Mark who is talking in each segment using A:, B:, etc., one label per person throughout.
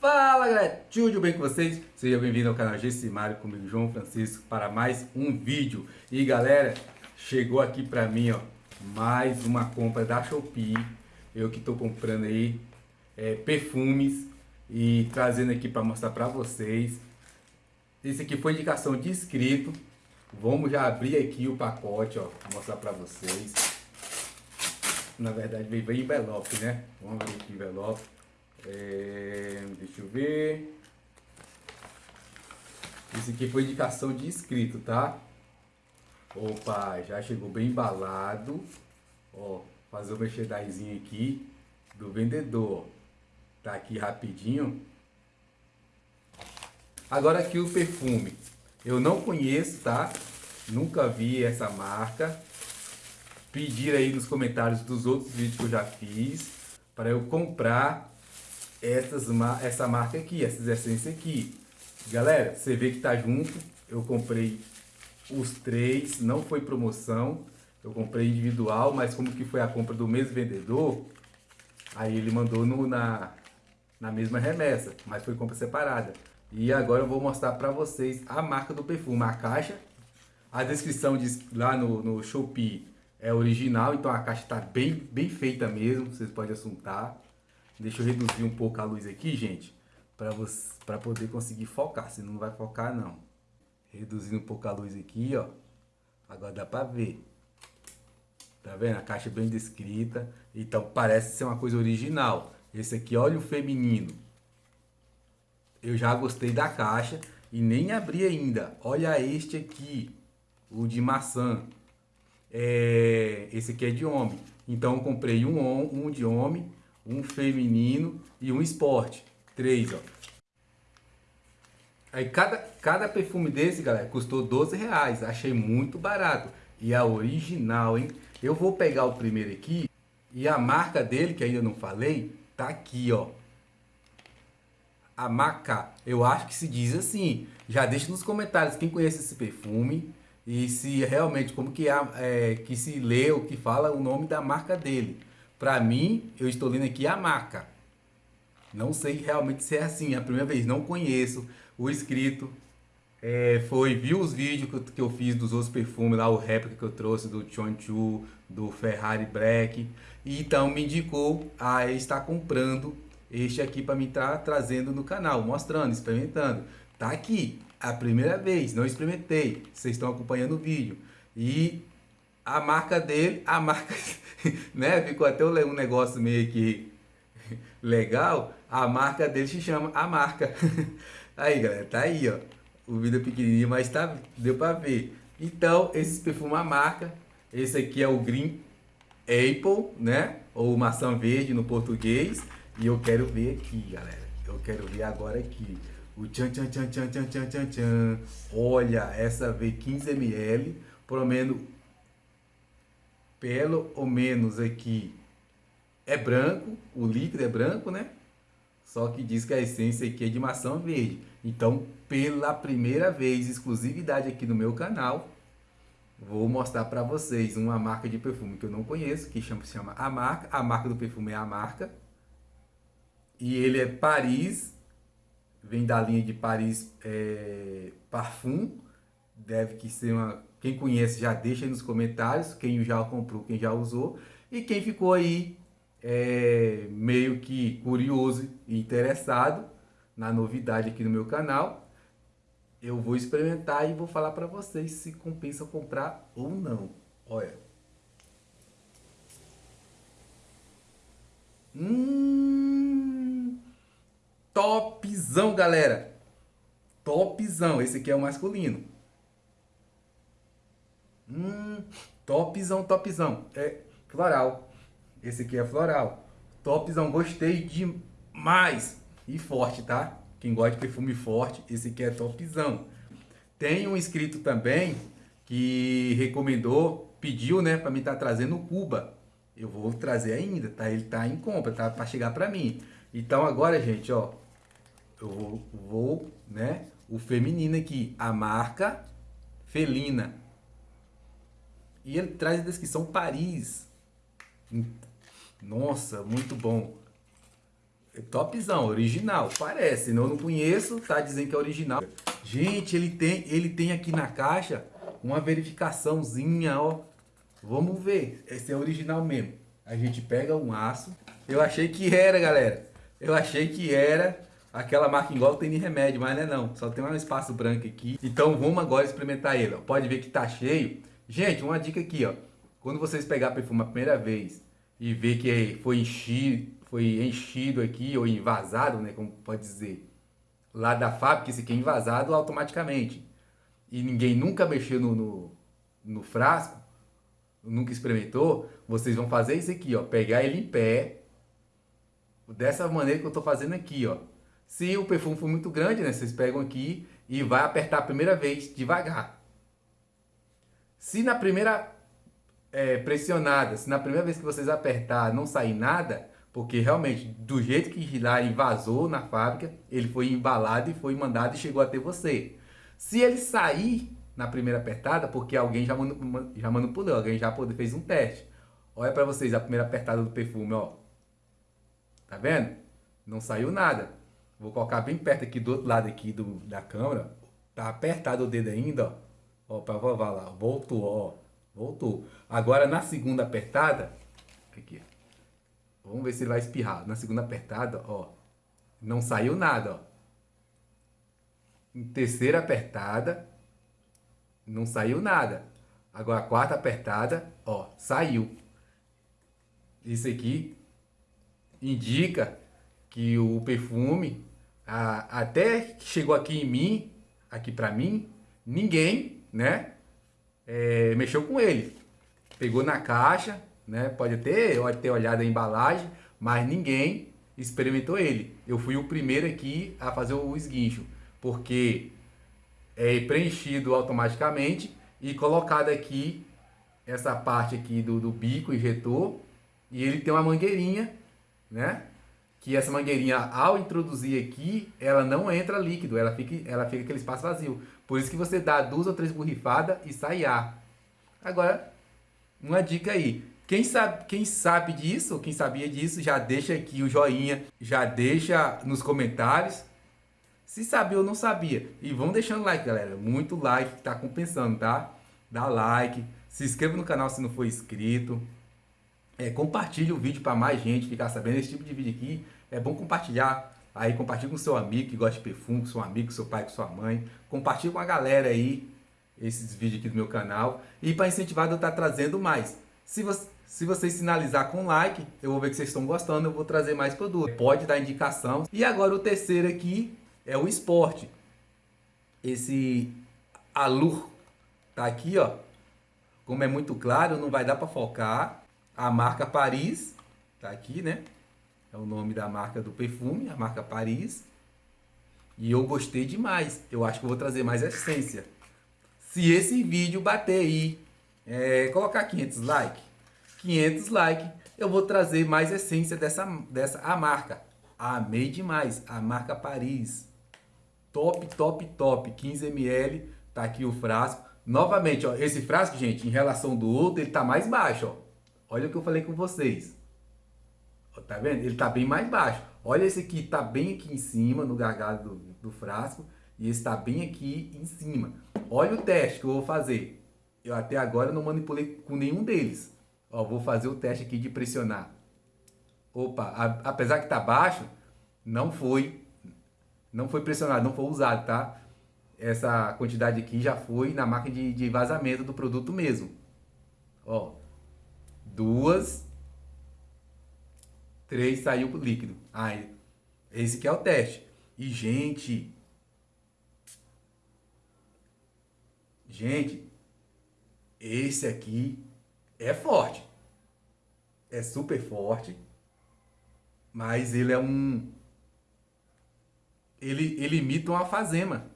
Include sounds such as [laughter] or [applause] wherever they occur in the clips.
A: Fala galera, tudo bem com vocês? Seja bem-vindo ao canal Gessimário comigo, João Francisco, para mais um vídeo. E galera, chegou aqui para mim, ó, mais uma compra da Shopee. Eu que estou comprando aí é, perfumes e trazendo aqui para mostrar para vocês. Esse aqui foi indicação de inscrito. Vamos já abrir aqui o pacote, ó, mostrar para vocês. Na verdade veio, veio envelope, né? Vamos abrir aqui o envelope. É, deixa eu ver. Esse aqui foi indicação de inscrito, tá? Opa, já chegou bem embalado. Ó, fazer o merchandising aqui do vendedor. Tá aqui rapidinho. Agora aqui o perfume. Eu não conheço, tá? Nunca vi essa marca. Pedir aí nos comentários dos outros vídeos que eu já fiz para eu comprar essas, essa marca aqui, essas essências aqui. Galera, você vê que tá junto. Eu comprei os três, não foi promoção. Eu comprei individual, mas como que foi a compra do mesmo vendedor, aí ele mandou no, na, na mesma remessa, mas foi compra separada. E agora eu vou mostrar para vocês a marca do perfume, a caixa. A descrição diz lá no, no Shopee é original, então a caixa está bem, bem feita mesmo, vocês podem assuntar. Deixa eu reduzir um pouco a luz aqui, gente, para poder conseguir focar, senão não vai focar não. Reduzindo um pouco a luz aqui, ó. Agora dá para ver. Tá vendo? A caixa é bem descrita. Então parece ser uma coisa original. Esse aqui, olha o feminino. Eu já gostei da caixa e nem abri ainda. Olha este aqui, o de maçã. É, esse aqui é de homem. Então eu comprei um, um de homem um feminino e um esporte. Três, ó. Aí cada, cada perfume desse, galera, custou 12 reais. Achei muito barato. E a original, hein? Eu vou pegar o primeiro aqui. E a marca dele, que ainda não falei, tá aqui, ó. A Maca. Eu acho que se diz assim. Já deixa nos comentários quem conhece esse perfume. E se realmente, como que, é, é que se lê ou que fala o nome da marca dele. Para mim, eu estou lendo aqui a marca. Não sei realmente se é assim, é a primeira vez, não conheço o escrito. É, foi, viu os vídeos que eu, que eu, fiz dos outros perfumes, lá o réplica que eu trouxe do Chonchu, do Ferrari Black. E então me indicou a estar comprando este aqui para me estar trazendo no canal, mostrando, experimentando. Tá aqui, a primeira vez, não experimentei, vocês estão acompanhando o vídeo. E a marca dele, a marca, [laughs] né? Ficou até um negócio meio que legal, a marca dele se chama a marca. [laughs] Aí, galera, tá aí, ó. O vídeo é pequenininho, mas tá, deu para ver. Então, esse perfume a marca, esse aqui é o Green Apple, né? Ou maçã verde no português. E eu quero ver aqui, galera. Eu quero ver agora aqui. O tchan tchan tchan tchan tchan tchan tchan. Olha, essa V15ml, pelo menos pelo ou menos aqui é branco, o líquido é branco, né? Só que diz que a essência aqui é de maçã verde. Então, pela primeira vez, exclusividade aqui no meu canal, vou mostrar para vocês uma marca de perfume que eu não conheço, que chama, se chama A Marca. A marca do perfume é A Marca. E ele é Paris, vem da linha de Paris é, Parfum. Deve que ser uma quem conhece já deixa aí nos comentários, quem já comprou, quem já usou. E quem ficou aí é, meio que curioso e interessado na novidade aqui no meu canal, eu vou experimentar e vou falar para vocês se compensa comprar ou não. Olha. Hum, topzão, galera. Topzão. Esse aqui é o masculino. Hum, topzão, topzão. É floral. Esse aqui é floral. Topzão, gostei demais. E forte, tá? Quem gosta de perfume forte, esse aqui é topzão. Tem um inscrito também que recomendou, pediu, né, para me estar tá trazendo Cuba. Eu vou trazer ainda, tá? Ele tá em compra, tá? Para chegar para mim. Então agora, gente, ó, eu vou, né, o feminino aqui, a marca Felina. E ele traz a descrição Paris. Nossa, muito bom. É topzão, original. Parece, eu não conheço, tá dizendo que é original. Gente, ele tem, ele tem aqui na caixa uma verificaçãozinha, ó. Vamos ver, esse é original mesmo. A gente pega um aço. Eu achei que era, galera. Eu achei que era aquela marca igual tem de remédio, mas não é não. Só tem um espaço branco aqui. Então vamos agora experimentar ele. Ó. Pode ver que tá cheio. Gente, uma dica aqui, ó. Quando vocês pegar perfume a primeira vez e ver que foi enchido, foi enchido aqui ou invasado, né, como pode dizer, lá da fábrica, esse aqui é invasado automaticamente. E ninguém nunca mexeu no, no, no frasco, nunca experimentou, vocês vão fazer isso aqui, ó, pegar ele em pé, dessa maneira que eu tô fazendo aqui, ó. Se o perfume for muito grande, né, vocês pegam aqui e vai apertar a primeira vez devagar. Se na primeira é, pressionada, se na primeira vez que vocês apertar não sair nada, porque realmente do jeito que lá vazou na fábrica, ele foi embalado e foi mandado e chegou até você. Se ele sair na primeira apertada, porque alguém já, já manipulou, alguém já fez um teste. Olha para vocês a primeira apertada do perfume, ó. Tá vendo? Não saiu nada. Vou colocar bem perto aqui do outro lado aqui do, da câmera. Tá apertado o dedo ainda, ó. Ó, pra vovó lá. Voltou, ó. Voltou. Agora na segunda apertada. Aqui. Vamos ver se ele vai espirrar. Na segunda apertada, ó. Não saiu nada, ó. Em terceira apertada. Não saiu nada. Agora a quarta apertada, ó. Saiu. Isso aqui indica que o perfume a, até chegou aqui em mim, aqui pra mim, ninguém né? É, mexeu com ele. Pegou na caixa, né? Pode pode ter olhado a embalagem, mas ninguém experimentou ele. Eu fui o primeiro aqui a fazer o esguincho, porque é preenchido automaticamente e colocado aqui essa parte aqui do, do bico injetor e ele tem uma mangueirinha, né? Que essa mangueirinha, ao introduzir aqui, ela não entra líquido, ela fica, ela fica aquele espaço vazio. Por isso que você dá duas ou três borrifadas e sai ar. Agora, uma dica aí. Quem sabe, quem sabe disso, quem sabia disso, já deixa aqui o joinha, já deixa nos comentários se sabia ou não sabia. E vão deixando like, galera. Muito like que tá compensando, tá? Dá like, se inscreva no canal se não for inscrito. É, compartilhe o vídeo para mais gente ficar sabendo. Esse tipo de vídeo aqui é bom compartilhar Aí compartilhe com seu amigo que gosta de perfume, com seu amigo, com seu pai, com sua mãe. Compartilhe com a galera aí esses vídeos aqui do meu canal. E para incentivar eu estar trazendo mais. Se, você, se vocês sinalizar com like, eu vou ver que vocês estão gostando, eu vou trazer mais produto. Pode dar indicação. E agora o terceiro aqui é o esporte. Esse Alur tá aqui, ó. Como é muito claro, não vai dar para focar. A marca Paris tá aqui, né? é o nome da marca do perfume, a marca Paris. E eu gostei demais. Eu acho que vou trazer mais essência. Se esse vídeo bater aí, é, colocar 500 likes, 500 likes, eu vou trazer mais essência dessa, dessa a marca. Amei demais. A marca Paris. Top, top, top. 15 ml. Tá aqui o frasco. Novamente, ó, esse frasco, gente, em relação do outro, ele tá mais baixo, ó. Olha o que eu falei com vocês. Tá vendo? Ele tá bem mais baixo. Olha esse aqui, tá bem aqui em cima, no gargalo do, do frasco. E esse tá bem aqui em cima. Olha o teste que eu vou fazer. Eu até agora não manipulei com nenhum deles. Ó, vou fazer o teste aqui de pressionar. Opa, a, apesar que tá baixo, não foi, não foi pressionado, não foi usado, tá? Essa quantidade aqui já foi na máquina de, de vazamento do produto mesmo. Ó, duas 3 saiu líquido. Aí, esse que é o teste. E, gente... Gente, esse aqui é forte. É super forte. Mas ele é um... Ele, ele imita uma alfazema.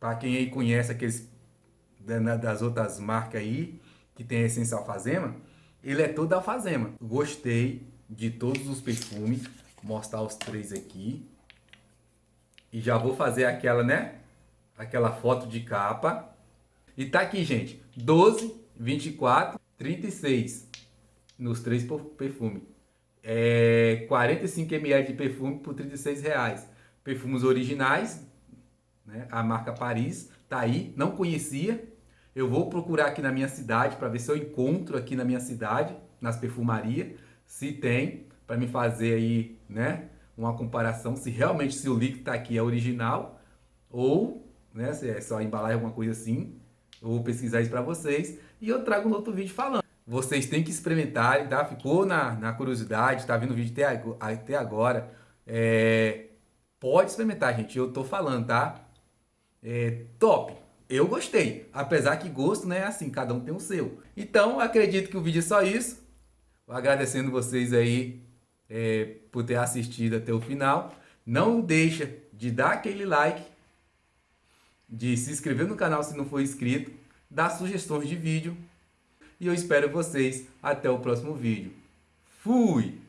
A: Para quem aí conhece aqueles das outras marcas aí, que tem a essência alfazema, ele é todo alfazema. Gostei de todos os perfumes, mostrar os três aqui. E já vou fazer aquela, né? Aquela foto de capa. E tá aqui, gente, 12, 24, 36 nos três perfumes. é 45 ml de perfume por 36 reais. Perfumes originais, né? a marca Paris, tá aí, não conhecia. Eu vou procurar aqui na minha cidade para ver se eu encontro aqui na minha cidade, nas perfumarias, se tem, para me fazer aí, né, uma comparação se realmente se o líquido está aqui é original ou, né, se é só embalagem alguma coisa assim. Eu vou pesquisar isso para vocês e eu trago um outro vídeo falando. Vocês têm que experimentarem, tá? Ficou na, na curiosidade, tá vendo o vídeo até, até agora. É, pode experimentar, gente. Eu tô falando, tá? É, top. Eu gostei. Apesar que gosto, né? Assim, cada um tem o seu. Então, acredito que o vídeo é só isso. Agradecendo vocês aí é, por ter assistido até o final. Não deixa de dar aquele like, de se inscrever no canal se não for inscrito, dar sugestões de vídeo e eu espero vocês até o próximo vídeo. Fui!